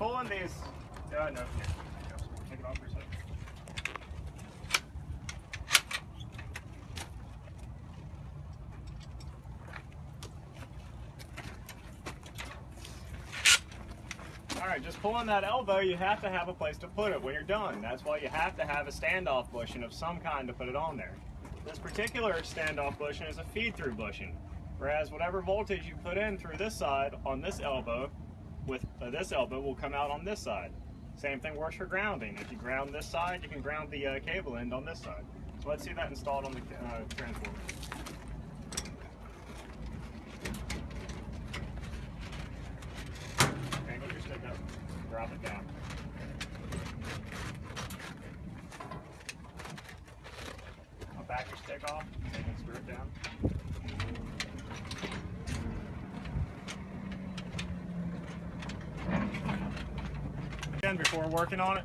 pulling these. Uh, no, here. Take it off for a second. All right, just pulling that elbow, you have to have a place to put it when you're done. That's why you have to have a standoff bushing of some kind to put it on there. This particular standoff bushing is a feed-through bushing, whereas whatever voltage you put in through this side on this elbow, with uh, this elbow will come out on this side. Same thing works for grounding. If you ground this side, you can ground the uh, cable end on this side. So let's see that installed on the uh, transformer. Angle your stick up, drop it down. I'll back your stick off, and screw it down. Again, before working on it,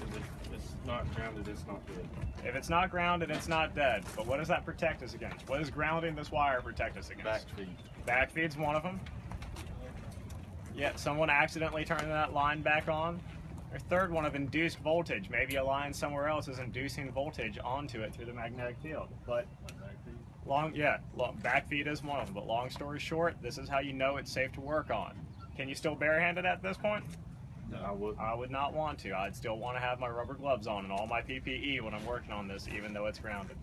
If it's- not grounded, it's not good. if it's not grounded, it's not dead. But what does that protect us against? What does grounding this wire protect us against? Back feed. Backfeed's one of them. Yeah, someone accidentally turning that line back on. Or third one of induced voltage. Maybe a line somewhere else is inducing voltage onto it through the magnetic field. But long, yeah, long, backfeed is one of them. But long story short, this is how you know it's safe to work on. Can you still barehand it at this point? I would. I would not want to. I'd still want to have my rubber gloves on and all my PPE when I'm working on this, even though it's grounded.